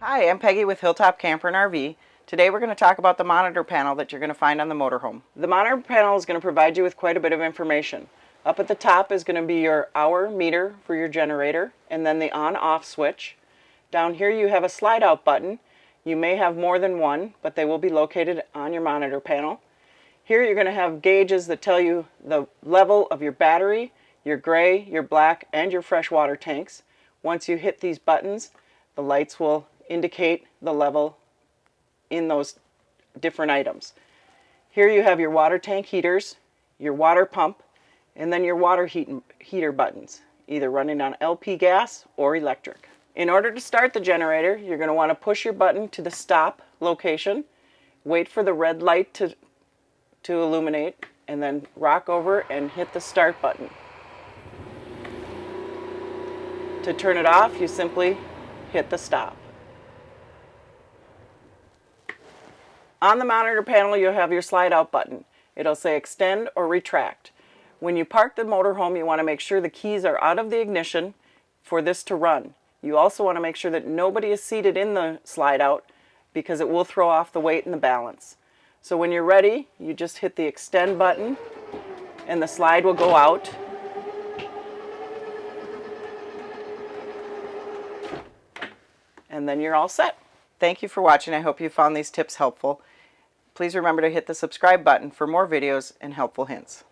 Hi, I'm Peggy with Hilltop Camper and RV. Today we're going to talk about the monitor panel that you're going to find on the motorhome. The monitor panel is going to provide you with quite a bit of information. Up at the top is going to be your hour meter for your generator and then the on-off switch. Down here you have a slide out button. You may have more than one, but they will be located on your monitor panel. Here you're going to have gauges that tell you the level of your battery, your gray, your black, and your freshwater tanks. Once you hit these buttons, the lights will indicate the level in those different items. Here you have your water tank heaters, your water pump, and then your water heat, heater buttons, either running on LP gas or electric. In order to start the generator, you're going to want to push your button to the stop location, wait for the red light to, to illuminate, and then rock over and hit the start button. To turn it off, you simply hit the stop. On the monitor panel, you'll have your slide out button. It'll say extend or retract. When you park the motorhome, you want to make sure the keys are out of the ignition for this to run. You also want to make sure that nobody is seated in the slide out because it will throw off the weight and the balance. So when you're ready, you just hit the extend button and the slide will go out. And then you're all set. Thank you for watching. I hope you found these tips helpful. Please remember to hit the subscribe button for more videos and helpful hints.